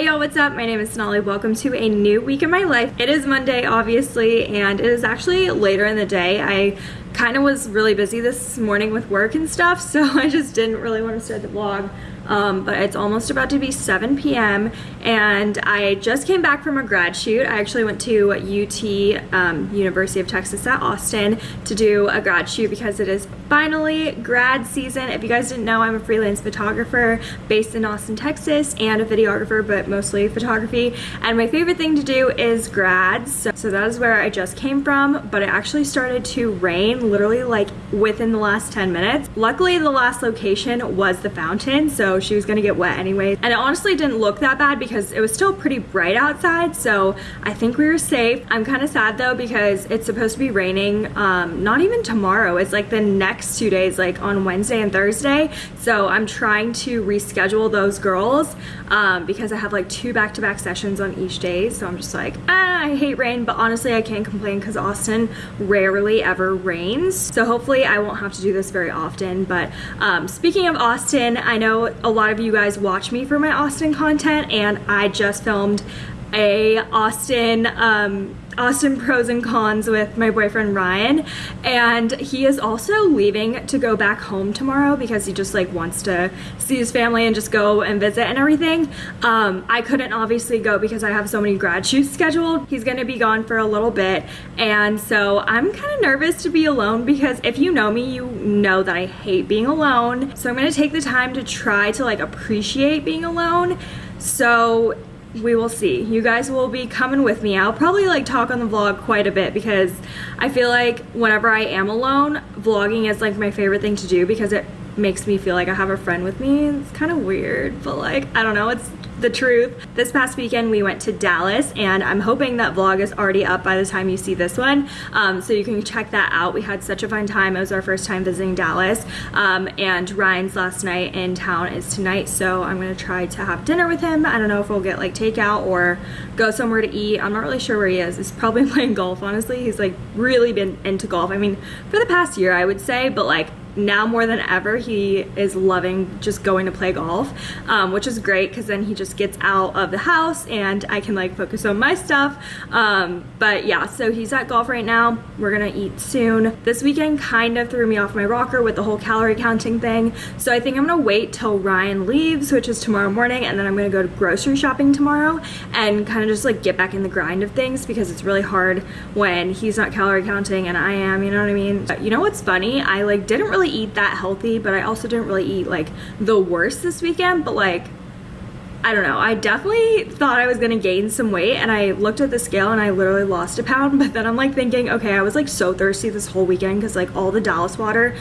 Hey y'all, what's up? My name is Sonali. Welcome to a new week in my life. It is Monday, obviously, and it is actually later in the day. I kind of was really busy this morning with work and stuff, so I just didn't really want to start the vlog um, but it's almost about to be 7 p.m. and I just came back from a grad shoot. I actually went to UT, um, University of Texas at Austin to do a grad shoot because it is finally grad season. If you guys didn't know, I'm a freelance photographer based in Austin, Texas and a videographer, but mostly photography. And my favorite thing to do is grads. So, so that is where I just came from, but it actually started to rain literally like within the last 10 minutes. Luckily, the last location was the fountain, so she was gonna get wet anyway. And it honestly didn't look that bad because it was still pretty bright outside, so I think we were safe. I'm kind of sad though because it's supposed to be raining, um, not even tomorrow, it's like the next two days, like on Wednesday and Thursday. So I'm trying to reschedule those girls um, because I have like two back-to-back -back sessions on each day. So I'm just like, ah, I hate rain, but honestly I can't complain because Austin rarely ever rains. So hopefully I won't have to do this very often. But um, speaking of Austin, I know a lot of you guys watch me for my Austin content and I just filmed a Austin um, Austin pros and cons with my boyfriend Ryan and he is also leaving to go back home tomorrow because he just like wants to see his family and just go and visit and everything. Um, I couldn't obviously go because I have so many grad shoots scheduled. He's gonna be gone for a little bit and so I'm kind of nervous to be alone because if you know me you know that I hate being alone. So I'm gonna take the time to try to like appreciate being alone. So we will see. You guys will be coming with me. I'll probably like talk on the vlog quite a bit because I feel like whenever I am alone, vlogging is like my favorite thing to do because it makes me feel like I have a friend with me. It's kind of weird, but like, I don't know, it's the truth. This past weekend we went to Dallas and I'm hoping that vlog is already up by the time you see this one. Um, so you can check that out. We had such a fun time. It was our first time visiting Dallas. Um, and Ryan's last night in town is tonight. So I'm gonna try to have dinner with him. I don't know if we'll get like takeout or go somewhere to eat. I'm not really sure where he is. He's probably playing golf, honestly. He's like really been into golf. I mean, for the past year, I would say, but like now more than ever he is loving just going to play golf um, which is great because then he just gets out of the house and I can like focus on my stuff. Um, but yeah so he's at golf right now. We're gonna eat soon. This weekend kind of threw me off my rocker with the whole calorie counting thing. So I think I'm gonna wait till Ryan leaves which is tomorrow morning and then I'm gonna go to grocery shopping tomorrow and kind of just like get back in the grind of things because it's really hard when he's not calorie counting and I am you know what I mean? But you know what's funny? I like didn't really really eat that healthy, but I also didn't really eat like the worst this weekend, but like I don't know. I definitely thought I was gonna gain some weight and I looked at the scale and I literally lost a pound, but then I'm like thinking, okay, I was like so thirsty this whole weekend because like all the Dallas water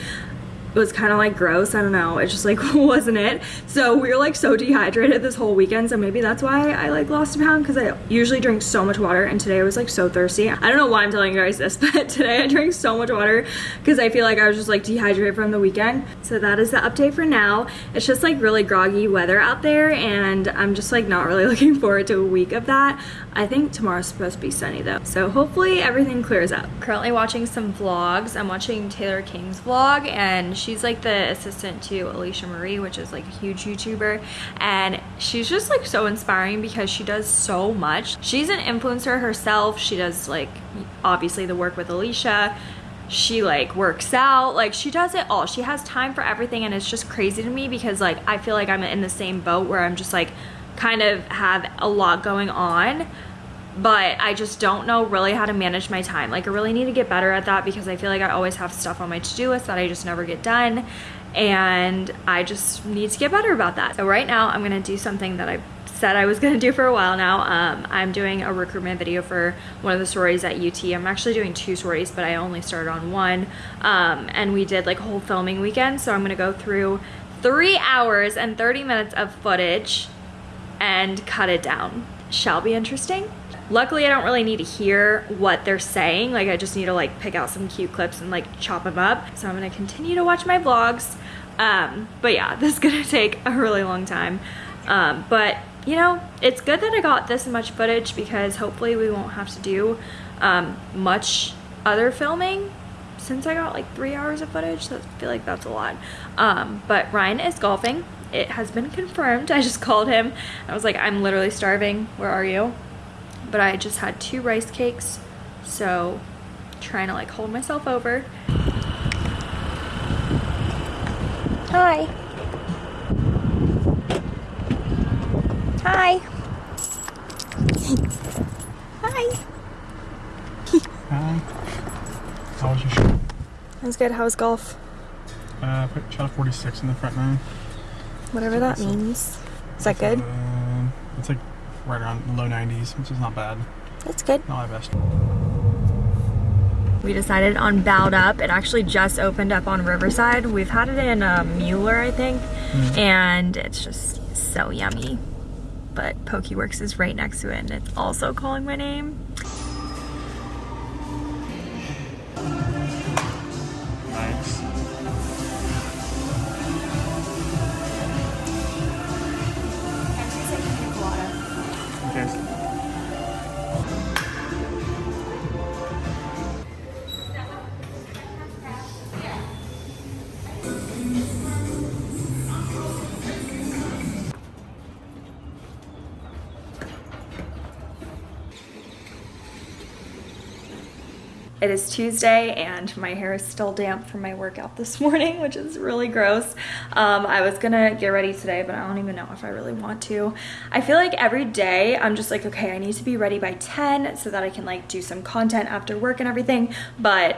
was kind of like gross. I don't know. It just like wasn't it. So we were like so dehydrated this whole weekend. So maybe that's why I like lost a pound because I usually drink so much water and today I was like so thirsty. I don't know why I'm telling you guys this, but today I drank so much water because I feel like I was just like dehydrated from the weekend. So that is the update for now. It's just like really groggy weather out there and I'm just like not really looking forward to a week of that. I think tomorrow's supposed to be sunny though. So hopefully everything clears up. Currently watching some vlogs. I'm watching Taylor King's vlog and she's like the assistant to Alisha Marie, which is like a huge YouTuber. And she's just like so inspiring because she does so much. She's an influencer herself. She does like obviously the work with Alisha she like works out like she does it all she has time for everything and it's just crazy to me because like i feel like i'm in the same boat where i'm just like kind of have a lot going on but I just don't know really how to manage my time. Like I really need to get better at that because I feel like I always have stuff on my to-do list that I just never get done and I just need to get better about that. So right now I'm gonna do something that I said I was gonna do for a while now. Um, I'm doing a recruitment video for one of the sororities at UT. I'm actually doing two sororities, but I only started on one. Um, and we did like a whole filming weekend. So I'm gonna go through three hours and 30 minutes of footage and cut it down. Shall be interesting. Luckily, I don't really need to hear what they're saying. Like I just need to like pick out some cute clips and like chop them up. So I'm gonna continue to watch my vlogs. Um, but yeah, this is gonna take a really long time. Um, but you know, it's good that I got this much footage because hopefully we won't have to do um, much other filming since I got like three hours of footage. So I feel like that's a lot. Um, but Ryan is golfing it has been confirmed. I just called him. I was like, I'm literally starving. Where are you? But I just had two rice cakes. So trying to like hold myself over. Hi. Hi. Hi. Hi. How was your shot? That was good. How was golf? Uh, put shot 46 in the front nine. Whatever that means. Is that good? Uh, it's like right around the low 90s, which is not bad. That's good. Not my best. We decided on Bowed Up. It actually just opened up on Riverside. We've had it in uh, Mueller, I think, Mm. and it's just so yummy. But Pokeworks is right next to it, and it's also calling my name. It is Tuesday and my hair is still damp from my workout this morning, which is really gross. Um, I was gonna get ready today, but I don't even know if I really want to. I feel like every day I'm just like, okay, I need to be ready by 10 so that I can like do some content after work and everything. But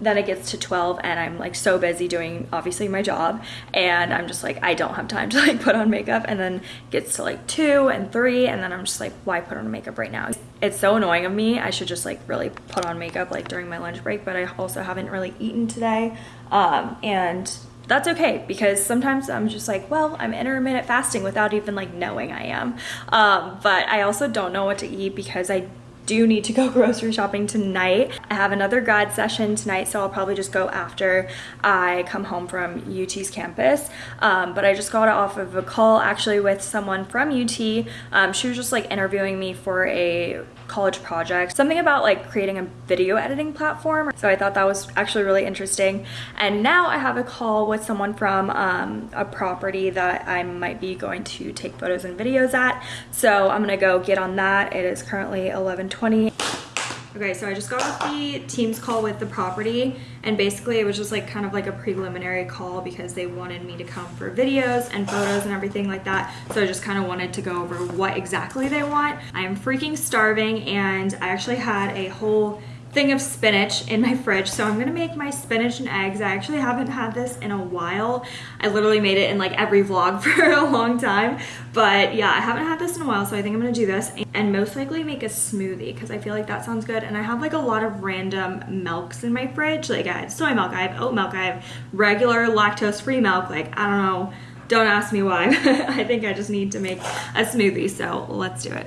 then it gets to 12 and I'm like so busy doing obviously my job and I'm just like I don't have time to like put on makeup and then gets to like 2 and 3 and then I'm just like why put on makeup right now it's so annoying of me I should just like really put on makeup like during my lunch break but I also haven't really eaten today um, and that's okay because sometimes I'm just like, well, I'm intermittent fasting without even like knowing I am. Um, but I also don't know what to eat because I do need to go grocery shopping tonight. I have another grad session tonight, so I'll probably just go after I come home from UT's campus. Um, but I just got off of a call actually with someone from UT. Um, she was just like interviewing me for a college project, something about like creating a video editing platform. So I thought that was actually really interesting. And now I have a call with someone from um, a property that I might be going to take photos and videos at. So I'm gonna go get on that. It is currently 11:20. Okay, so I just got off the Teams call with the property, and basically it was just like kind of like a preliminary call because they wanted me to come for videos and photos and everything like that. So I just kind of wanted to go over what exactly they want. I am freaking starving, and I actually had a whole thing of spinach in my fridge. So I'm gonna make my spinach and eggs. I actually haven't had this in a while. I literally made it in like every vlog for a long time. But yeah I haven't had this in a while so I think I'm gonna do this and most likely make a smoothie because I feel like that sounds good. And I have like a lot of random milks in my fridge. Like I have soy milk I have oat milk I have regular lactose free milk. Like I don't know. Don't ask me why. I think I just need to make a smoothie so let's do it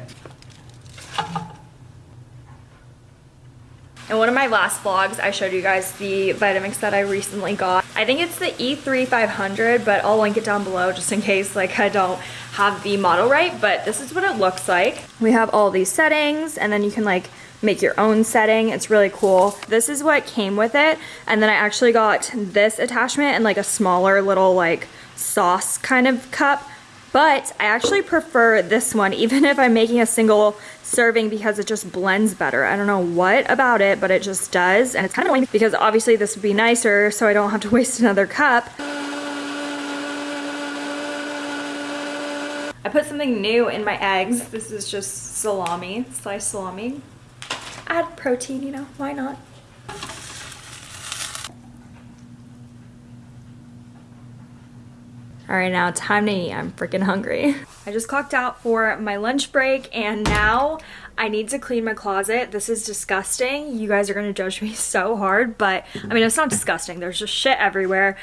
In one of my last vlogs, I showed you guys the Vitamix that I recently got. I think it's the E3500, but I'll link it down below just in case like I don't have the model right, but this is what it looks like. We have all these settings and then you can like make your own setting. It's really cool. This is what came with it. And then I actually got this attachment and like a smaller little like sauce kind of cup. But I actually prefer this one, even if I'm making a single serving because it just blends better. I don't know what about it, but it just does. And it's kind of annoying because obviously this would be nicer so I don't have to waste another cup. I put something new in my eggs. This is just salami, sliced salami. Add protein, you know, why not? All right, now time to eat. I'm freaking hungry. I just clocked out for my lunch break and now I need to clean my closet. This is disgusting. You guys are gonna judge me so hard, but I mean, it's not disgusting. There's just shit everywhere.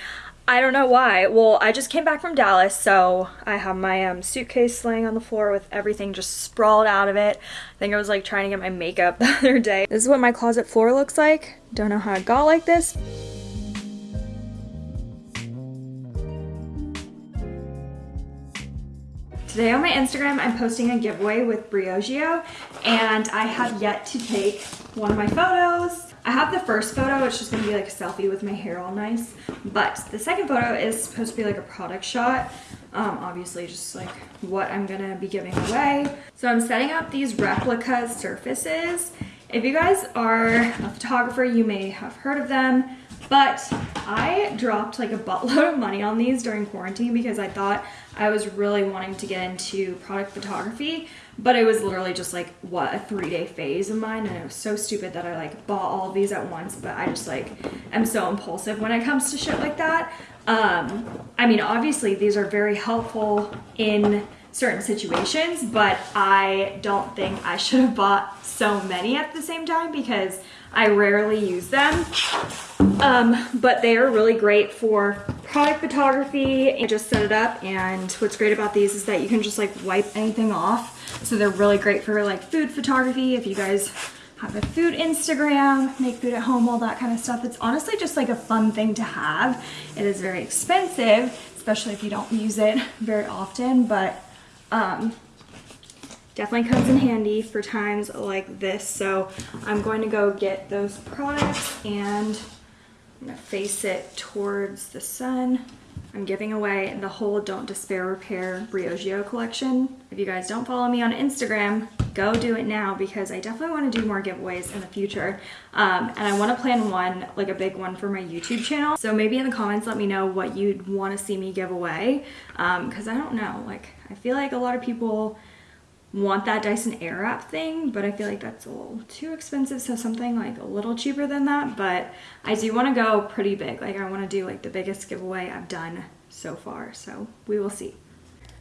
I don't know why. Well, I just came back from Dallas, so I have my um, suitcase laying on the floor with everything just sprawled out of it. I think I was like trying to get my makeup the other day. This is what my closet floor looks like. Don't know how it got like this. Today on my Instagram, I'm posting a giveaway with Briogeo and I have yet to take one of my photos. I have the first photo, it's just gonna be like a selfie with my hair all nice. But the second photo is supposed to be like a product shot. Um, obviously just like what I'm gonna be giving away. So I'm setting up these replica surfaces. If you guys are a photographer, you may have heard of them. But I dropped like a buttload of money on these during quarantine because I thought I was really wanting to get into product photography. But it was literally just like, what, a three day phase of mine. And it was so stupid that I like bought all these at once. But I just like am so impulsive when it comes to shit like that. Um, I mean, obviously these are very helpful in certain situations, but I don't think I should have bought so many at the same time because I rarely use them. Um, but they are really great for product photography and just set it up. And what's great about these is that you can just like wipe anything off. So they're really great for like food photography. If you guys have a food Instagram, make food at home, all that kind of stuff. It's honestly just like a fun thing to have. It is very expensive, especially if you don't use it very often, but um, definitely comes in handy for times like this. So I'm going to go get those products and I'm gonna face it towards the sun. I'm giving away the whole Don't Despair Repair Briogeo collection. If you guys don't follow me on Instagram, go do it now because I definitely want to do more giveaways in the future. Um, and I want to plan one, like a big one for my YouTube channel. So maybe in the comments, let me know what you'd want to see me give away. Because um, I don't know, like I feel like a lot of people want that Dyson Airwrap thing, but I feel like that's a little too expensive, so something like a little cheaper than that, but I do want to go pretty big. Like I want to do like the biggest giveaway I've done so far, so we will see.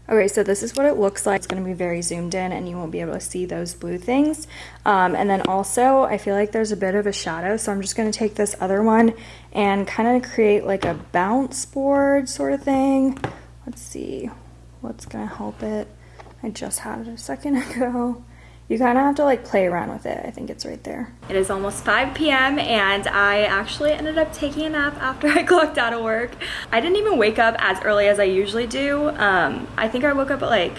Okay, so this is what it looks like. It's going to be very zoomed in and you won't be able to see those blue things. Um, and then also, I feel like there's a bit of a shadow, so I'm just going to take this other one and kind of create like a bounce board sort of thing. Let's see what's going to help it. I just had it a second ago. You kind of have to like play around with it. I think it's right there. It is almost 5 p.m. and I actually ended up taking a nap after I clocked out of work. I didn't even wake up as early as I usually do. Um, I think I woke up at like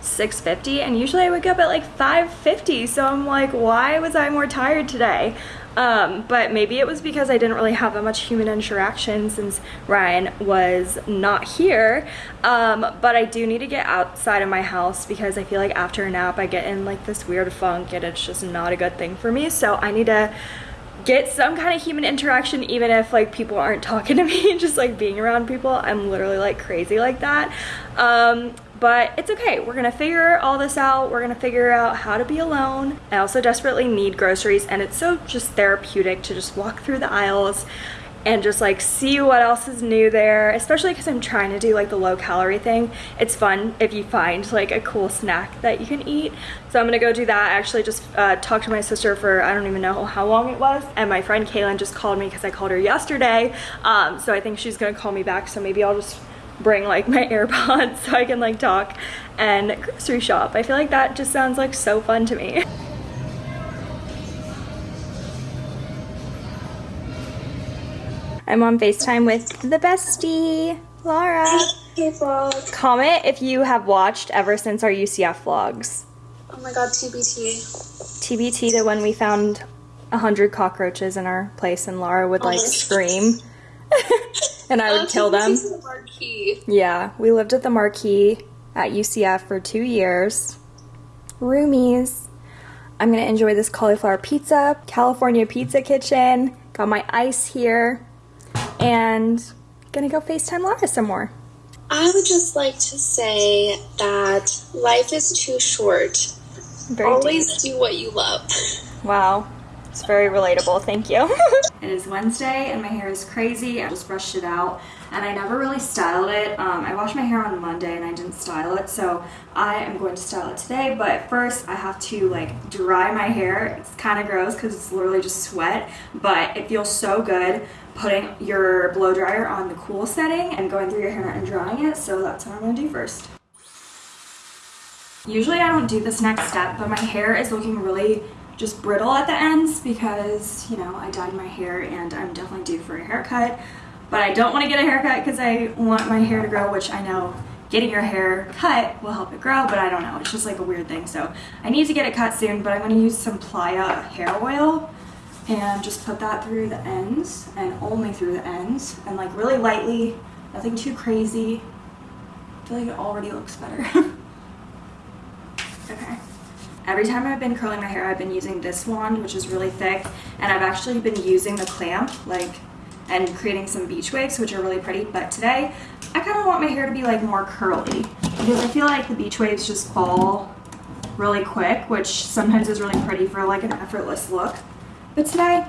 6.50 and usually I wake up at like 5.50 so I'm like why was I more tired today um, but maybe it was because I didn't really have that much human interaction since Ryan was not here. Um, but I do need to get outside of my house because I feel like after a nap I get in like this weird funk and it's just not a good thing for me. So I need to get some kind of human interaction even if like people aren't talking to me just like being around people i'm literally like crazy like that um but it's okay. We're gonna figure all this out. We're gonna figure out how to be alone. I also desperately need groceries and it's so just therapeutic to just walk through the aisles and just like see what else is new there especially because i'm trying to do like the low calorie thing it's fun if you find like a cool snack that you can eat so i'm gonna go do that i actually just uh, talked to my sister for i don't even know how long it was and my friend kaylin just called me because i called her yesterday um, so i think she's gonna call me back so maybe i'll just bring like my AirPods so I can like talk and grocery shop. I feel like that just sounds like so fun to me. I'm on FaceTime with the bestie, Laura. Hey vlog. Comment if you have watched ever since our UCF vlogs. Oh my god, TBT. TBT to when we found a hundred cockroaches in our place and Laura would like Oh. scream. and I would Oh, kill them. The. Yeah, we lived at the Marquee at UCF for two years. Roomies. I'm gonna enjoy this cauliflower pizza, California Pizza Kitchen. Got my ice here, and gonna go FaceTime Laura some more. I would just like to say that life is too short. Very Always do what you love. Wow, it's very relatable. Thank you. it is Wednesday, and my hair is crazy. I just brushed it out, and I never really styled it. Um, I washed my hair on Monday, and I didn't style it, so I am going to style it today. But first, I have to like dry my hair. It's kind of gross because it's literally just sweat, but it feels so good putting your blow dryer on the cool setting and going through your hair and drying it. So that's what I'm gonna do first. Usually I don't do this next step, but my hair is looking really just brittle at the ends because, you know, I dyed my hair and I'm definitely due for a haircut. But I don't want to get a haircut because I want my hair to grow, which I know getting your hair cut will help it grow, but I don't know. It's just like a weird thing. So I need to get it cut soon, but I'm gonna use some Playa hair oil and just put that through the ends and only through the ends and like really lightly, nothing too crazy. I feel like it already looks better. Every time I've been curling my hair, I've been using this wand, which is really thick, and I've actually been using the clamp, like, and creating some beach waves, which are really pretty, but today, I kind of want my hair to be, like, more curly, because I feel like the beach waves just fall really quick, which sometimes is really pretty for, like, an effortless look. But today,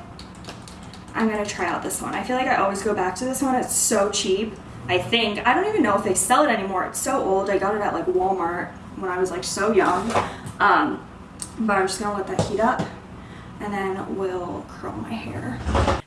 I'm gonna try out this one. I feel like I always go back to this one. It's so cheap. I think, I don't even know if they sell it anymore. It's so old. I got it at like Walmart when I was like so young. Um, but I'm just gonna let that heat up and then we'll curl my hair.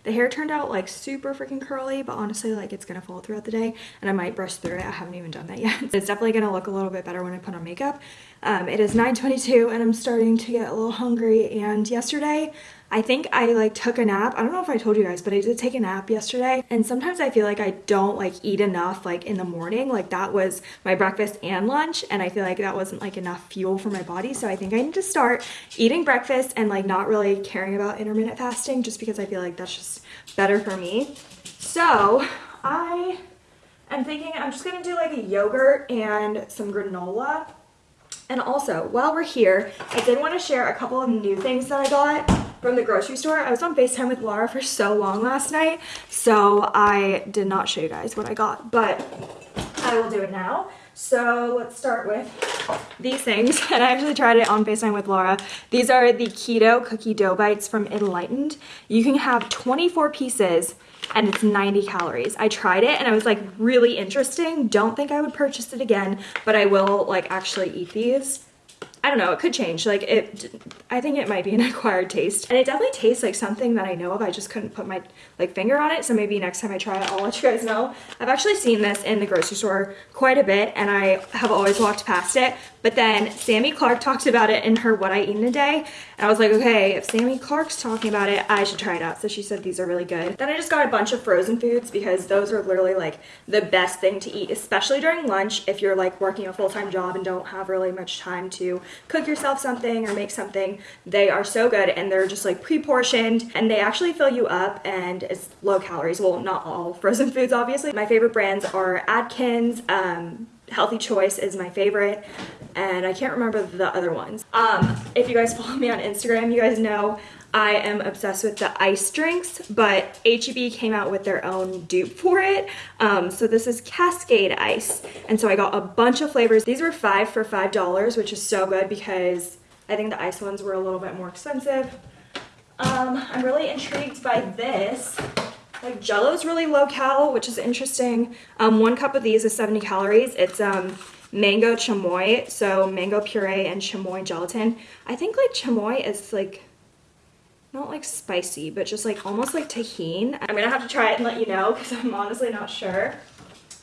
The hair turned out like super freaking curly, but honestly like it's gonna fall throughout the day and I might brush through it. I haven't even done that yet. It's definitely gonna look a little bit better when I put on makeup. Um, it is 9.22 and I'm starting to get a little hungry and yesterday I think I like took a nap. I don't know if I told you guys, but I did take a nap yesterday. And sometimes I feel like I don't like eat enough like in the morning. Like that was my breakfast and lunch. And I feel like that wasn't like enough fuel for my body. So I think I need to start eating breakfast and like not really caring about intermittent fasting just because I feel like that's just better for me. So I am thinking I'm just gonna do like a yogurt and some granola. And also, while we're here, I did want to share a couple of new things that I got from the grocery store. I was on FaceTime with Laura for so long last night, so I did not show you guys what I got, but I will do it now. So let's start with these things. And I actually tried it on FaceTime with Laura. These are the Keto Cookie Dough Bites from Enlightened. You can have 24 pieces and it's 90 calories. I tried it and I was like really interesting. Don't think I would purchase it again, but I will like actually eat these. I don't know, it could change. Like it, I think it might be an acquired taste. And it definitely tastes like something that I know of. I just couldn't put my like finger on it. So maybe next time I try it, I'll let you guys know. I've actually seen this in the grocery store quite a bit and I have always walked past it. But then Sami Clarke talked about it in her What I Eat in a Day. And I was like, okay, if Sami Clarke's talking about it, I should try it out. So she said these are really good. Then I just got a bunch of frozen foods because those are literally like the best thing to eat, especially during lunch if you're like working a full-time job and don't have really much time to cook yourself something or make something. They are so good and they're just like pre-portioned and they actually fill you up and it's low calories. Well, not all frozen foods, obviously. My favorite brands are Atkins, um, Healthy Choice is my favorite, and I can't remember the other ones. Um, if you guys follow me on Instagram, you guys know I am obsessed with the ice drinks, but HEB came out with their own dupe for it. Um, so this is Cascade Ice, and so I got a bunch of flavors. These were five for $5, which is so good because I think the ice ones were a little bit more expensive. Um, I'm really intrigued by this. Like Jello's really low cal, which is interesting. Um, one cup of these is 70 calories. It's um, mango chamoy, so mango puree and chamoy gelatin. I think like chamoy is like not like spicy, but just like almost like Tajín. I'm gonna have to try it and let you know because I'm honestly not sure.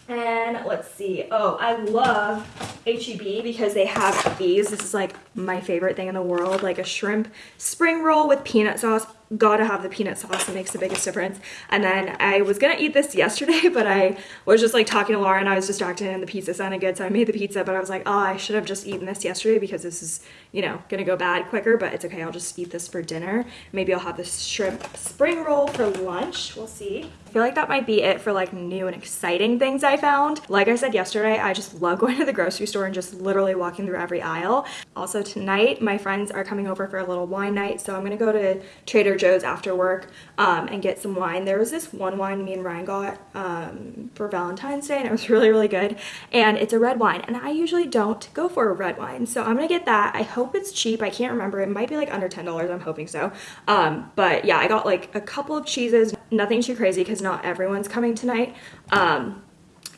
And let's see. Oh, I love HEB because they have these. This is like my favorite thing in the world, like a shrimp spring roll with peanut sauce gotta have the peanut sauce it makes the biggest difference and then I was gonna eat this yesterday but I was just like talking to Laura and I was distracted and the pizza sounded good so I made the pizza but I was like oh I should have just eaten this yesterday because this is you know gonna go bad quicker but it's okay I'll just eat this for dinner maybe I'll have this shrimp spring roll for lunch we'll see I feel like that might be it for like new and exciting things I found. Like I said yesterday, I just love going to the grocery store and just literally walking through every aisle. Also tonight, my friends are coming over for a little wine night, so I'm gonna go to Trader Joe's after work um, and get some wine. There was this one wine me and Ryan got um, for Valentine's Day and it was really, really good. And it's a red wine and I usually don't go for a red wine. So I'm gonna get that. I hope it's cheap. I can't remember. It might be like under $10. I'm hoping so. Um, but yeah, I got like a couple of cheeses, nothing too crazy because not everyone's coming tonight. Um,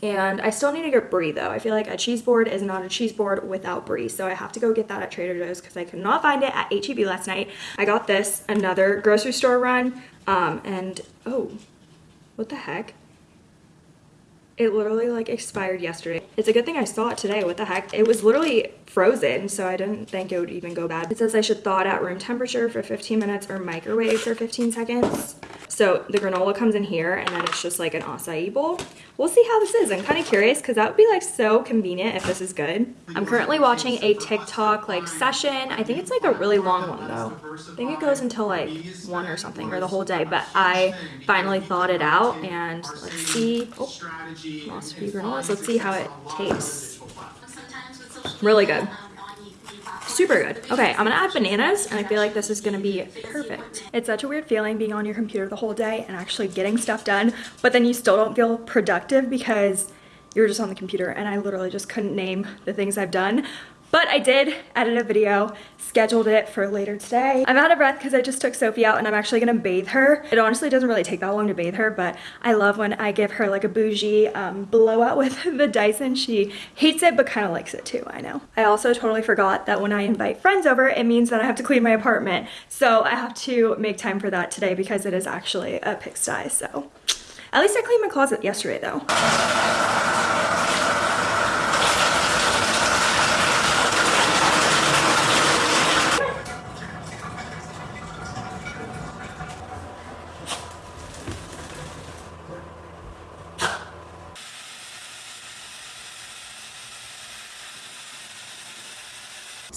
and I still need to get brie though. I feel like a cheese board is not a cheese board without brie. So I have to go get that at Trader Joe's because I could not find it at HEB last night. I got this, another grocery store run. Um, and oh, what the heck? It literally like expired yesterday. It's a good thing I saw it today. What the heck? It was literally frozen, so I didn't think it would even go bad. It says I should thaw it at room temperature for 15 minutes or microwave for 15 seconds. So the granola comes in here and then it's just like an acai bowl. We'll see how this is. I'm kind of curious because that would be like so convenient if this is good. I'm currently watching a TikTok like session. I think it's like a really long one though. I think it goes until like one or something or the whole day. But I finally thought it out and let's see. Oh, lost a few granolas. Let's see how it tastes. Really good. Super good. Okay, I'm gonna add bananas and I feel like this is gonna be perfect. It's such a weird feeling being on your computer the whole day and actually getting stuff done, but then you still don't feel productive because you're just on the computer and I literally just couldn't name the things I've done. But I did edit a video, scheduled it for later today. I'm out of breath because I just took Sophie out and I'm actually gonna bathe her. It honestly doesn't really take that long to bathe her, but I love when I give her like a bougie um, blowout with the Dyson. She hates it, but kind of likes it too, I know. I also totally forgot that when I invite friends over, it means that I have to clean my apartment. So I have to make time for that today because it is actually a pigsty, so. At least I cleaned my closet yesterday though.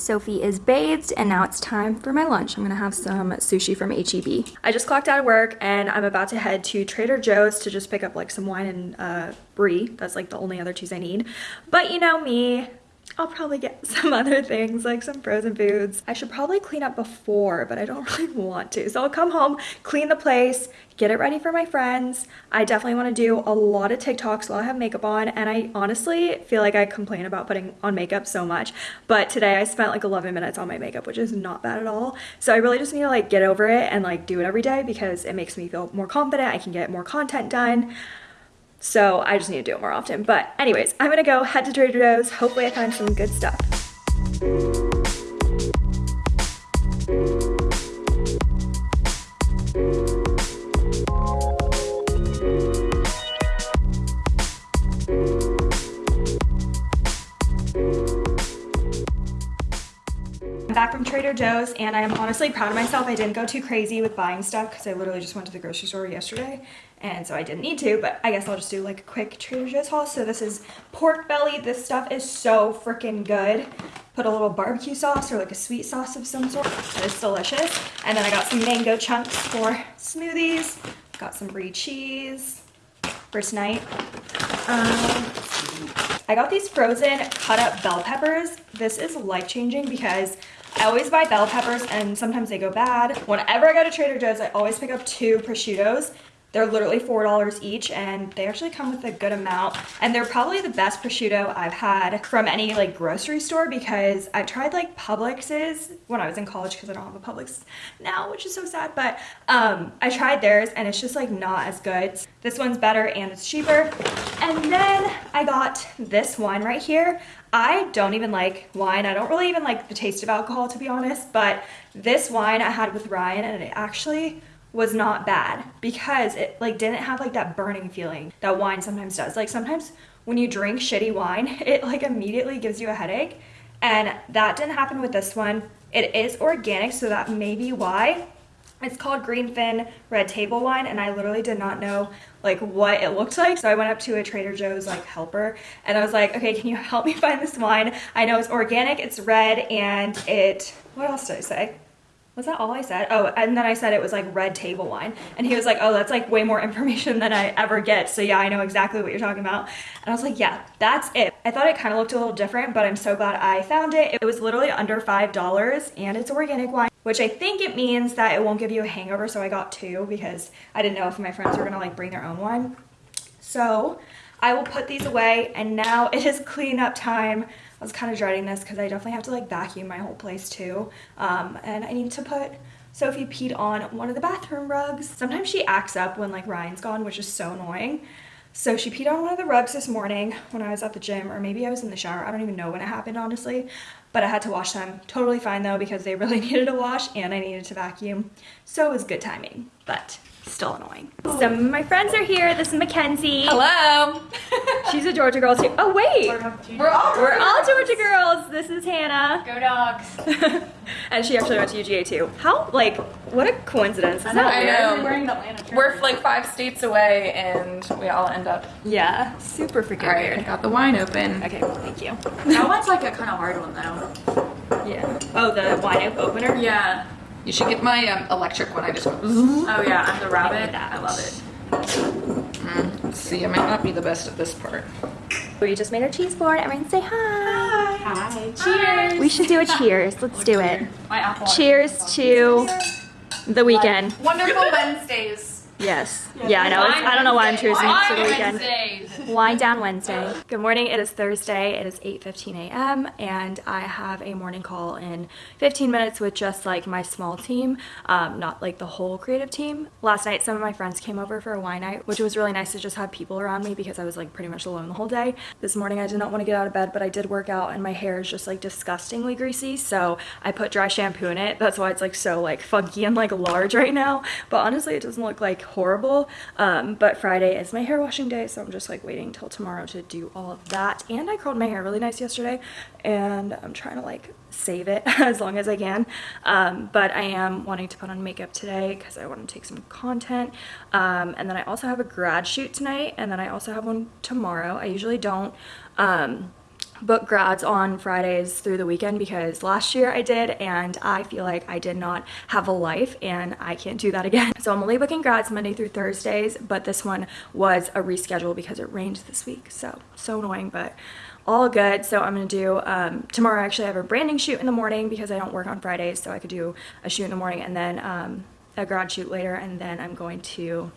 Sophie is bathed and now it's time for my lunch. I'm gonna have some sushi from HEB. I just clocked out of work and I'm about to head to Trader Joe's to just pick up like some wine and uh, brie. That's like the only other cheese I need. But you know me, I'll probably get some other things like some frozen foods. I should probably clean up before, but I don't really want to. So I'll come home, clean the place, get it ready for my friends. I definitely want to do a lot of TikToks while I have makeup on. And I honestly feel like I complain about putting on makeup so much. But today I spent like 11 minutes on my makeup, which is not bad at all. So I really just need to like get over it and like do it every day because it makes me feel more confident. I can get more content done. So I just need to do it more often. But anyways, I'm gonna go head to Trader Joe's. Hopefully I find some good stuff. Back from Trader Joe's and I am honestly proud of myself. I didn't go too crazy with buying stuff because I literally just went to the grocery store yesterday and so I didn't need to, but I guess I'll just do like a quick Trader Joe's haul. So this is pork belly. This stuff is so freaking good. Put a little barbecue sauce or like a sweet sauce of some sort. It's delicious. And then I got some mango chunks for smoothies. Got some brie cheese for tonight. Um, I got these frozen cut up bell peppers. This is life changing because I always buy bell peppers and sometimes they go bad. Whenever I go to Trader Joe's, I always pick up two prosciuttos they're literally $4 each and they actually come with a good amount. And they're probably the best prosciutto I've had from any like grocery store because I tried like Publix's when I was in college because I don't have a Publix now, which is so sad. But um, I tried theirs and it's just like not as good. This one's better and it's cheaper. And then I got this one right here. I don't even like wine. I don't really even like the taste of alcohol to be honest, but this wine I had with Ryan and it actually was not bad because it like didn't have like that burning feeling that wine sometimes does. Like sometimes when you drink shitty wine, it like immediately gives you a headache. And that didn't happen with this one. It is organic, so that may be why. It's called Greenfin Red Table Wine, and I literally did not know like what it looked like. So I went up to a Trader Joe's like helper, and I was like, "Okay, can you help me find this wine? I know it's organic, it's red, and it. What else did I say? was that all I said? Oh, and then I said it was like red table wine. And he was like, oh, that's like way more information than I ever get. So yeah, I know exactly what you're talking about. And I was like, yeah, that's it. I thought it kind of looked a little different, but I'm so glad I found it. It was literally under $5 and it's organic wine, which I think it means that it won't give you a hangover. So I got two because I didn't know if my friends were gonna like bring their own wine. So I will put these away and now it is cleanup time. I was kind of dreading this because I definitely have to like vacuum my whole place too. Um, and I need to put Sophie peed on one of the bathroom rugs. Sometimes she acts up when like Ryan's gone, which is so annoying. So she peed on one of the rugs this morning when I was at the gym, or maybe I was in the shower. I don't even know when it happened, honestly. But I had to wash them. Totally fine though, because they really needed a wash and I needed to vacuum. So it was good timing. But still annoying. Some of my friends are here. This is Mackenzie. Hello. She's a Georgia girl too. Oh wait, We're all we're all Georgia girls. This is Hannah. Go dogs. and she actually went to UGA too. How, like, what a coincidence. Isn't that I know. wearing the Atlanta. We're like five states away, and we all end up. Yeah, super freaking All right, I weird. got the wine open. Okay, thank you. That one's like a kind of hard one though. Yeah. Oh, the wine op- opener? Yeah. You should get my um, electric one. I just went. Oh yeah, I'm the rabbit. that. I love it. Let's see, I might not be the best at this part. We just made our cheese board. Everyone say hi. Hi. Cheers. We should do a cheers. Let's do it. My apple. Cheers to the weekend. Wonderful Wednesdays. Yes. Yeah, I know. It's, I don't know why I'm choosing Wine for the weekend. Wednesdays. Wind down Wednesday. Good morning. It is Thursday. It is 8:15 a.m. and I have a morning call in 15 minutes with just like my small team, um, not like the whole creative team. Last night, some of my friends came over for a wine night, which was really nice to just have people around me because I was like pretty much alone the whole day. This morning, I did not want to get out of bed, but I did work out and my hair is just like disgustingly greasy, so I put dry shampoo in it. That's why it's like so like funky and like large right now. But honestly, it doesn't look like horrible. Um, but Friday is my hair washing day, so I'm just like waiting till tomorrow to do all of that. And I curled my hair really nice yesterday, and I'm trying to like save it as long as I can. Um, but I am wanting to put on makeup today because I want to take some content. Um, and then I also have a grad shoot tonight, and then I also have one tomorrow. I usually don't. Um, book grads on Fridays through the weekend because last year I did and I feel like I did not have a life and I can't do that again. So I'm only booking grads Monday through Thursdays, but this one was a reschedule because it rained this week. So, so annoying, but all good. So I'm gonna do, um, tomorrow I actually have a branding shoot in the morning because I don't work on Fridays. So I could do a shoot in the morning and then um, a grad shoot later. And then I'm going to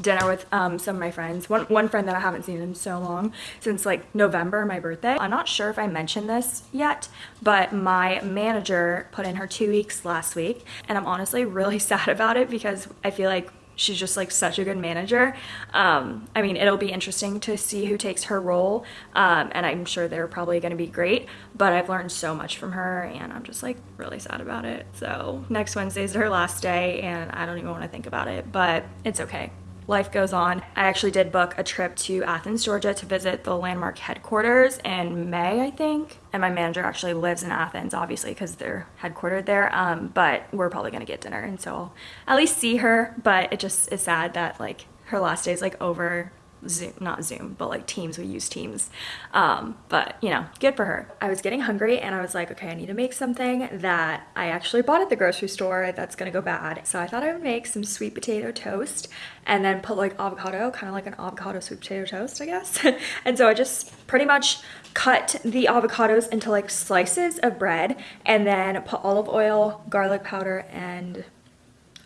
dinner with um, some of my friends. One, one friend that I haven't seen in so long, since like November, my birthday. I'm not sure if I mentioned this yet, but my manager put in her two weeks last week, and I'm honestly really sad about it because I feel like she's just like such a good manager. Um, I mean, it'll be interesting to see who takes her role, um, and I'm sure they're probably going to be great. But I've learned so much from her, and I'm just like really sad about it. So next Wednesday is her last day, and I don't even want to think about it, but it's okay life goes on. I actually did book a trip to Athens, Georgia to visit the landmark headquarters in May, I think. And my manager actually lives in Athens, obviously, because they're headquartered there. Um, but we're probably gonna get dinner, and so I'll at least see her. But it just is sad that like her last day is like over Zoom, not Zoom, but like Teams. We use Teams. Um, but you know, good for her. I was getting hungry and I was like, okay, I need to make something that I actually bought at the grocery store that's gonna go bad. So I thought I would make some sweet potato toast and then put like avocado, kind of like an avocado sweet potato toast, I guess. and so I just pretty much cut the avocados into like slices of bread and then put olive oil, garlic powder, and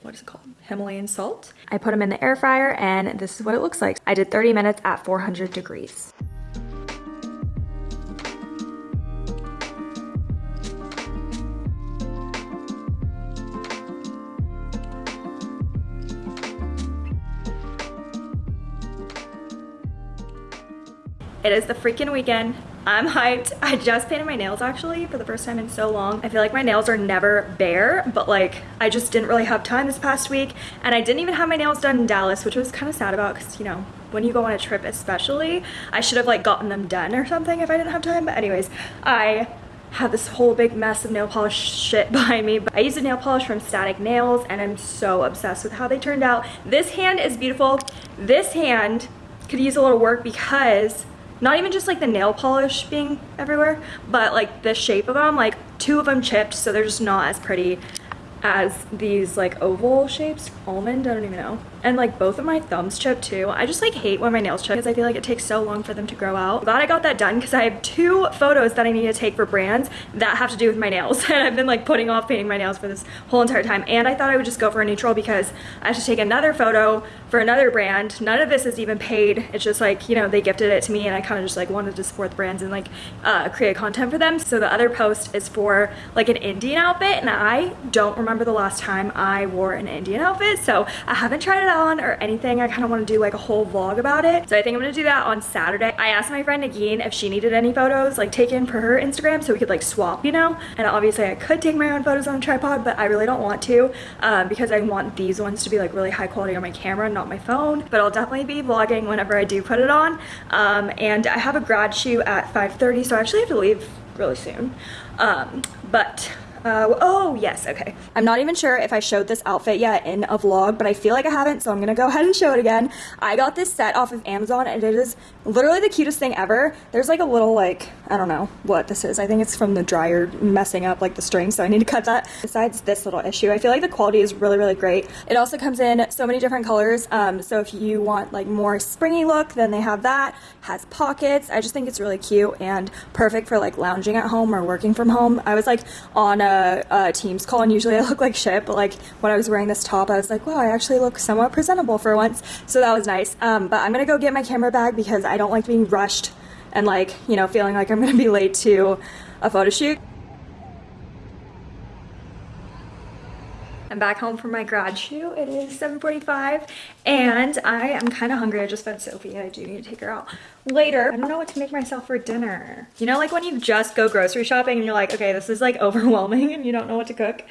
what is it called? Himalayan salt. I put them in the air fryer and this is what it looks like. I did 30 minutes at 400 degrees. It is the freaking weekend. I'm hyped. I just painted my nails actually for the first time in so long. I feel like my nails are never bare, but like I just didn't really have time this past week. And I didn't even have my nails done in Dallas, which was kind of sad about because, you know, when you go on a trip especially, I should have like gotten them done or something if I didn't have time. But anyways, I have this whole big mess of nail polish shit behind me. But I used a nail polish from Static Nails and I'm so obsessed with how they turned out. This hand is beautiful. This hand could use a little work because not even just like the nail polish being everywhere, but like the shape of them, like two of them chipped, so they're just not as pretty as these like oval shapes, almond, I don't even know. And like both of my thumbs chip too. I just like hate when my nails chip because I feel like it takes so long for them to grow out. Glad I got that done because I have two photos that I need to take for brands that have to do with my nails. And I've been like putting off painting my nails for this whole entire time. And I thought I would just go for a neutral because I have to take another photo for another brand. None of this is even paid. It's just like, you know, they gifted it to me and I kind of just like wanted to support the brands and like uh, create content for them. So the other post is for like an Indian outfit and I don't remember remember the last time I wore an Indian outfit. So I haven't tried it on or anything. I kind of want to do like a whole vlog about it. So I think I'm going to do that on Saturday. I asked my friend Nagin if she needed any photos like taken for her Instagram so we could like swap, you know? And obviously I could take my own photos on a tripod, but I really don't want to um, because I want these ones to be like really high quality on my camera, not my phone. But I'll definitely be vlogging whenever I do put it on. Um, and I have a grad shoot at 5.30, so I actually have to leave really soon. Um, but uh, oh, yes, okay. I'm not even sure if I showed this outfit yet in a vlog, but I feel like I haven't, so I'm gonna go ahead and show it again. I got this set off of Amazon, and it is literally the cutest thing ever. There's like a little, like, I don't know what this is. I think it's from the dryer messing up, like, the string, so I need to cut that. Besides this little issue, I feel like the quality is really, really great. It also comes in so many different colors, um, so if you want, like, more springy look, then they have that. Has pockets. I just think it's really cute and perfect for, like, lounging at home or working from home. I was, like, on a a, Teams call, and usually I look like shit, but like when I was wearing this top, I was like, wow, I actually look somewhat presentable for once. So that was nice. Um, but I'm gonna go get my camera bag because I don't like being rushed and like, you know, feeling like I'm gonna be late to a photo shoot. I'm back home from my grad shoot. It is 7.45 and I am kind of hungry. I just fed Sophie. and I do need to take her out later. I don't know what to make myself for dinner. You know, like when you just go grocery shopping and you're like, okay, this is like overwhelming and you don't know what to cook.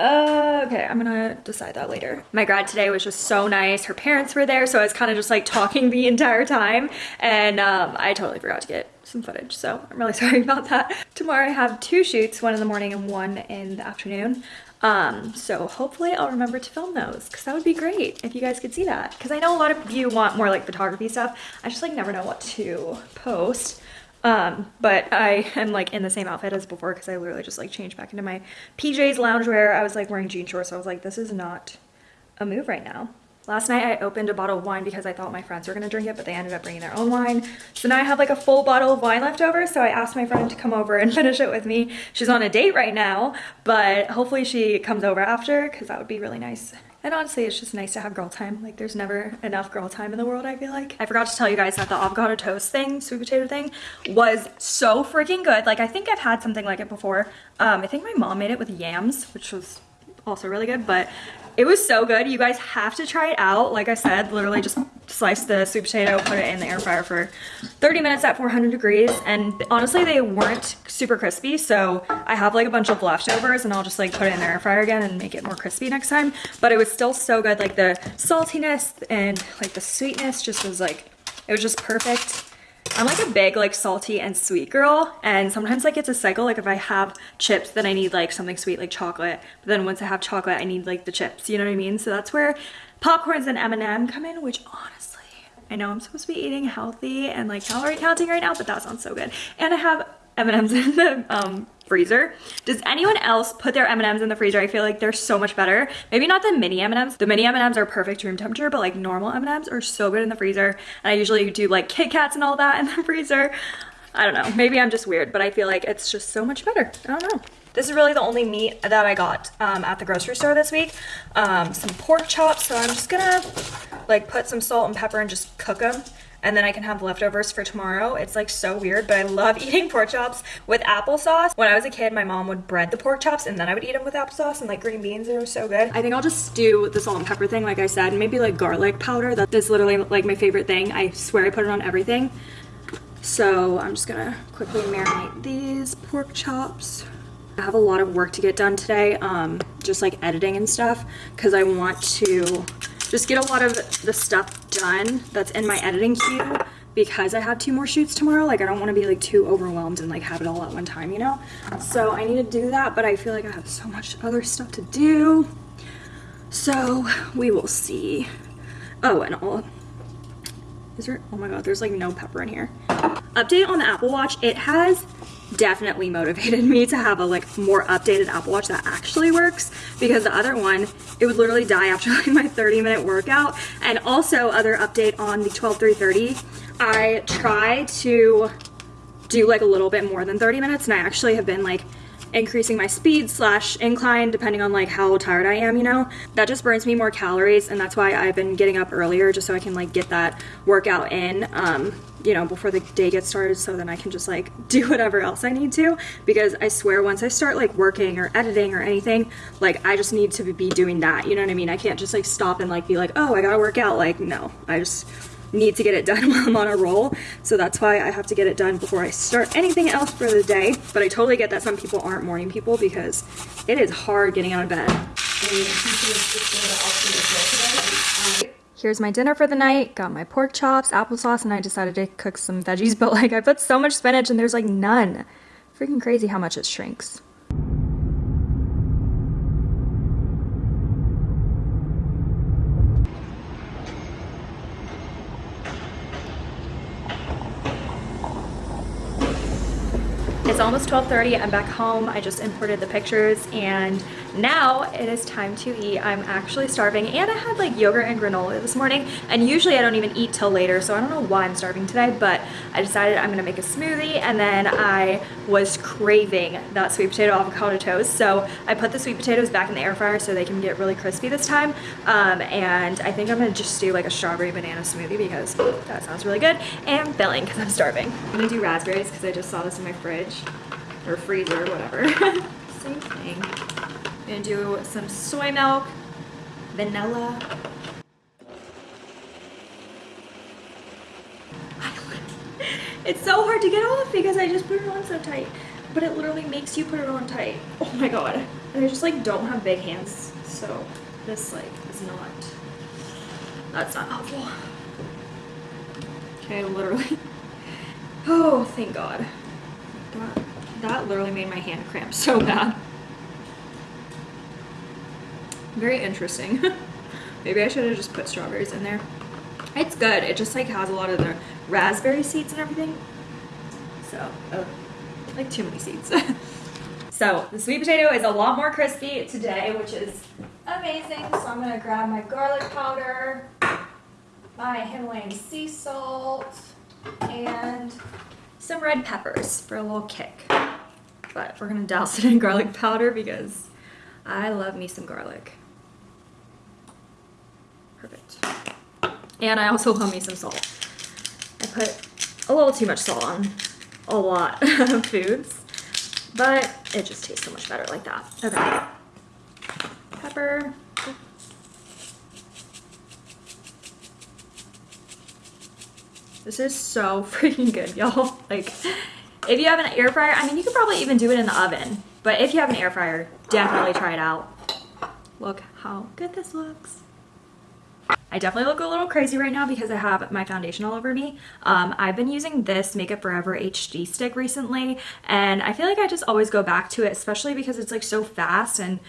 Uh, okay, I'm gonna decide that later. My grad today was just so nice. Her parents were there, so I was kind of just like talking the entire time and um, I totally forgot to get some footage, so I'm really sorry about that. Tomorrow I have two shoots, one in the morning and one in the afternoon. Um, so hopefully I'll remember to film those because that would be great if you guys could see that. Because I know a lot of you want more like photography stuff. I just like never know what to post. Um, but I am like in the same outfit as before because I literally just like changed back into my PJs loungewear. I was like wearing jean shorts. So I was like, this is not a move right now. Last night I opened a bottle of wine because I thought my friends were gonna drink it, but they ended up bringing their own wine. So now I have like a full bottle of wine left over. So I asked my friend to come over and finish it with me. She's on a date right now, but hopefully she comes over after because that would be really nice. And honestly, it's just nice to have girl time. Like there's never enough girl time in the world, I feel like. I forgot to tell you guys that the avocado toast thing, sweet potato thing, was so freaking good. Like I think I've had something like it before. Um, I think my mom made it with yams, which was also really good, but it was so good. You guys have to try it out. Like I said, literally just slice the sweet potato, put it in the air fryer for 30 minutes at 400 degrees. And honestly, they weren't super crispy. So I have like a bunch of leftovers and I'll just like put it in the air fryer again and make it more crispy next time. But it was still so good. Like the saltiness and like the sweetness just was like, it was just perfect. I'm like a big like salty and sweet girl and sometimes like it's a cycle like if I have chips then I need like something sweet like chocolate but then once I have chocolate I need like the chips you know what I mean? So that's where popcorns and M&M come in which honestly I know I'm supposed to be eating healthy and like calorie counting right now but that sounds so good. And I have M&Ms in the um, freezer. Does anyone else put their M&Ms in the freezer? I feel like they're so much better. Maybe not the mini M&Ms. The mini M&Ms are perfect room temperature, but like normal M&Ms are so good in the freezer. And I usually do like Kit Kats and all that in the freezer. I don't know, maybe I'm just weird, but I feel like it's just so much better. I don't know. This is really the only meat that I got um, at the grocery store this week. Um, some pork chops, so I'm just gonna like put some salt and pepper and just cook them and then I can have leftovers for tomorrow. It's like so weird, but I love eating pork chops with applesauce. When I was a kid, my mom would bread the pork chops and then I would eat them with applesauce and like green beans. They were so good. I think I'll just do the salt and pepper thing, like I said, maybe like garlic powder. That is literally like my favorite thing. I swear I put it on everything. So I'm just gonna quickly marinate these pork chops. I have a lot of work to get done today, um, just like editing and stuff, because I want to just get a lot of the stuff done that's in my editing queue because I have two more shoots tomorrow. Like I don't want to be like too overwhelmed and like have it all at one time, you know? So I need to do that, but I feel like I have so much other stuff to do. So we will see. Oh, and all, is there, oh my God, there's like no pepper in here. Update on the Apple Watch. It has definitely motivated me to have a like more updated Apple Watch that actually works because the other one, it would literally die after like my 30 minute workout. And also other update on the 12330, I try to do like a little bit more than 30 minutes and I actually have been like increasing my speed slash incline depending on like how tired I am, you know. That just burns me more calories and that's why I've been getting up earlier just so I can like get that workout in. Um, you know, before the day gets started so then I can just like do whatever else I need to because I swear once I start like working or editing or anything, like I just need to be doing that. You know what I mean? I can't just like stop and like be like, "Oh, I got to work out." Like no. I just need to get it done while I'm on a roll. So that's why I have to get it done before I start anything else for the day. But I totally get that some people aren't morning people because it is hard getting out of bed. Here's my dinner for the night. Got my pork chops, applesauce, and I decided to cook some veggies, but like I put so much spinach and there's like none. Freaking crazy how much it shrinks. Almost 12.30, I'm back home. I just imported the pictures and now it is time to eat. I'm actually starving and I had like yogurt and granola this morning and usually I don't even eat till later so I don't know why I'm starving today but I decided I'm gonna make a smoothie and then I was craving that sweet potato avocado toast so I put the sweet potatoes back in the air fryer so they can get really crispy this time um, and I think I'm gonna just do like a strawberry banana smoothie because that sounds really good and filling because I'm starving. I'm gonna do raspberries because I just saw this in my fridge or freezer, whatever. Same thing. Gonna do some soy milk, vanilla. It's so hard to get off because I just put it on so tight. But it literally makes you put it on tight. Oh my god. And I just like don't have big hands. So this like is not, that's not helpful. Okay, literally. Oh, thank god. That, that literally made my hand cramp so bad. Very interesting. Maybe I should have just put strawberries in there. It's good. It just like has a lot of the raspberry seeds and everything. So, like too many seeds. so the sweet potato is a lot more crispy today, which is amazing. So I'm gonna grab my garlic powder, my Himalayan sea salt, and some red peppers for a little kick. But we're gonna douse it in garlic powder because I love me some garlic. Perfect. And I also love me some salt. I put a little too much salt on a lot of foods, but it just tastes so much better like that. Okay. Pepper. This is so freaking good, y'all. Like, if you have an air fryer, I mean, you could probably even do it in the oven, but if you have an air fryer, definitely try it out. Look how good this looks. I definitely look a little crazy right now because I have my foundation all over me. Um, I've been using this Makeup Forever HD stick recently and I feel like I just always go back to it, especially because it's like so fast and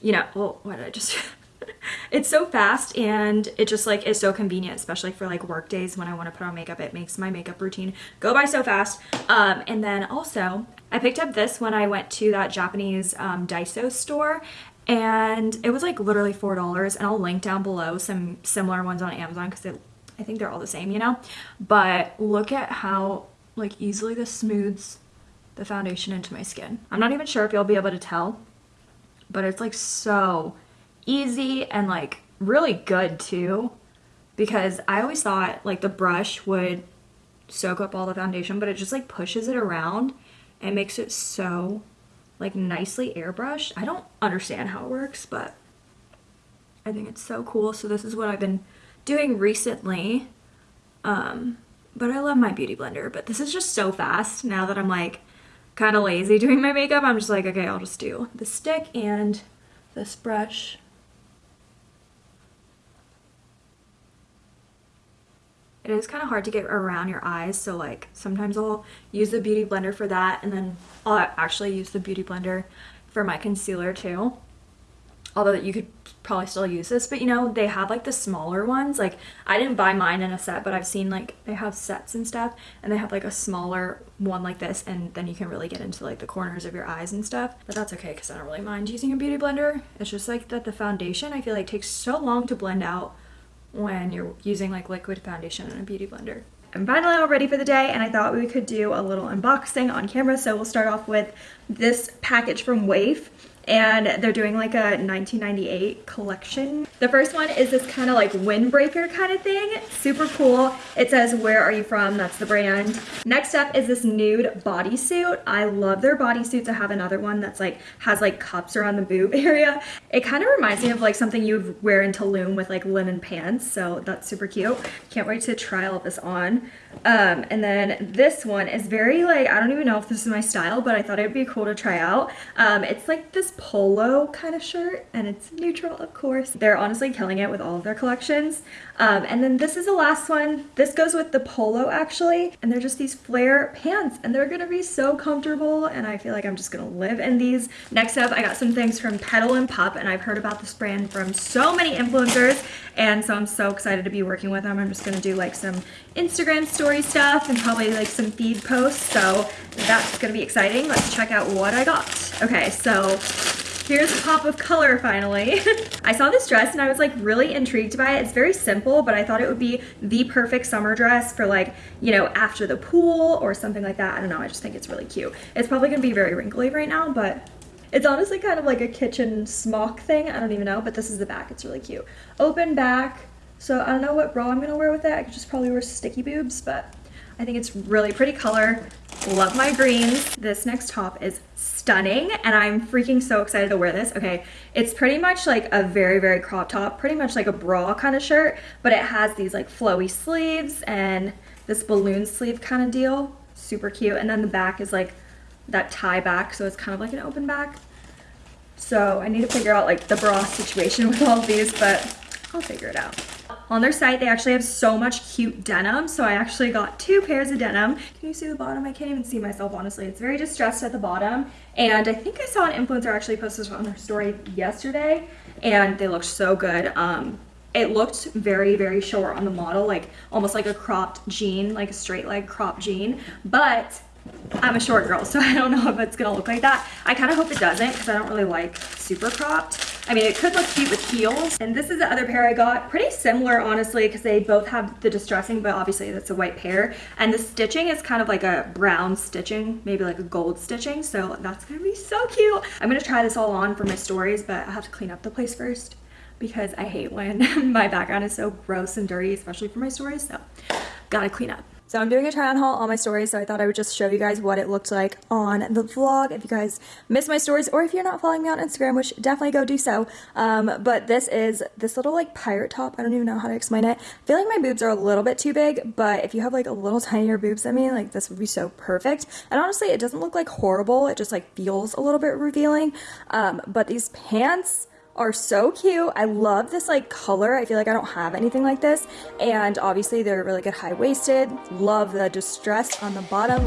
you know, well, what did I just... it's so fast and it just like is so convenient especially for like work days when I want to put on makeup it makes my makeup routine go by so fast um, and then also I picked up this when I went to that Japanese um, Daiso store and it was like literally four dollars and I'll link down below some similar ones on Amazon because I think they're all the same you know? But look at how like easily this smooths the foundation into my skin. I'm not even sure if you'll be able to tell but it's like so easy and like really good too because I always thought like the brush would soak up all the foundation but it just like pushes it around and makes it so like nicely airbrushed. I don't understand how it works but I think it's so cool. So this is what I've been doing recently. Um but I love my beauty blender but this is just so fast. Now that I'm like kind of lazy doing my makeup I'm just like okay I'll just do the stick and this brush it is kind of hard to get around your eyes so like sometimes I'll use the beauty blender for that and then I'll actually use the beauty blender for my concealer too. Although you could probably still use this but you know they have like the smaller ones. Like I didn't buy mine in a set but I've seen like they have sets and stuff and they have like a smaller one like this and then you can really get into like the corners of your eyes and stuff. But that's okay because I don't really mind using a beauty blender. It's just like that the foundation I feel like takes so long to blend out when you're using like liquid foundation in a beauty blender. I'm finally all ready for the day and I thought we could do a little unboxing on camera. So we'll start off with this package from WAYF and they're doing like a 1998 collection. The first one is this kind of like windbreaker kind of thing. Super cool. It says, where are you from? That's the brand. Next up is this nude bodysuit. I love their bodysuits. I have another one that's like, has like cups around the boob area. It kind of reminds me of like something you would wear in Tulum with like linen pants. So that's super cute. Can't wait to try all of this on. Um, and then this one is very like, I don't even know if this is my style, but I thought it'd be cool to try out. Um, it's like this polo kind of shirt and it's neutral, of course. They're honestly killing it with all of their collections. Um, and then this is the last one. This goes with the polo actually. And they're just these flare pants and they're gonna be so comfortable. And I feel like I'm just gonna live in these. Next up, I got some things from Petal and Pup and I've heard about this brand from so many influencers. And so I'm so excited to be working with them. I'm just gonna do like some Instagram story stuff and probably like some feed posts. So that's gonna be exciting. Let's check out what I got. Okay, so Here's a pop of color finally. I saw this dress and I was like really intrigued by it. It's very simple, but I thought it would be the perfect summer dress for like, you know, after the pool or something like that. I don't know, I just think it's really cute. It's probably gonna be very wrinkly right now, but it's honestly kind of like a kitchen smock thing. I don't even know, but this is the back. It's really cute. Open back. So I don't know what bra I'm gonna wear with it. I could just probably wear sticky boobs, but I think it's really pretty color. Love my greens. This next top is stunning and I'm freaking so excited to wear this. Okay, it's pretty much like a very, very crop top, pretty much like a bra kind of shirt, but it has these like flowy sleeves and this balloon sleeve kind of deal. Super cute. And then the back is like that tie back, so it's kind of like an open back. So I need to figure out like the bra situation with all these, but I'll figure it out. On their site, they actually have so much cute denim. So I actually got two pairs of denim. Can you see the bottom? I can't even see myself, honestly. It's very distressed at the bottom. And I think I saw an influencer actually post this on their story yesterday and they looked so good. Um, it looked very, very short on the model, like almost like a cropped jean, like a straight leg cropped jean. But I'm a short girl, so I don't know if it's gonna look like that. I kind of hope it doesn't because I don't really like super cropped. I mean, it could look cute with heels. And this is the other pair I got. Pretty similar, honestly, because they both have the distressing, but obviously that's a white pair. And the stitching is kind of like a brown stitching, maybe like a gold stitching. So that's gonna be so cute. I'm gonna try this all on for my stories, but I have to clean up the place first because I hate when my background is so gross and dirty, especially for my stories. So gotta clean up. So I'm doing a try on haul on my stories, so I thought I would just show you guys what it looked like on the vlog. If you guys miss my stories, or if you're not following me on Instagram, which definitely go do so. Um, but this is this little like pirate top. I don't even know how to explain it. I feel like my boobs are a little bit too big, but if you have like a little tinier boobs than me, like this would be so perfect. And honestly, it doesn't look like horrible. It just like feels a little bit revealing. Um, but these pants are so cute. I love this like color. I feel like I don't have anything like this. And obviously they're really good high-waisted. Love the distress on the bottom.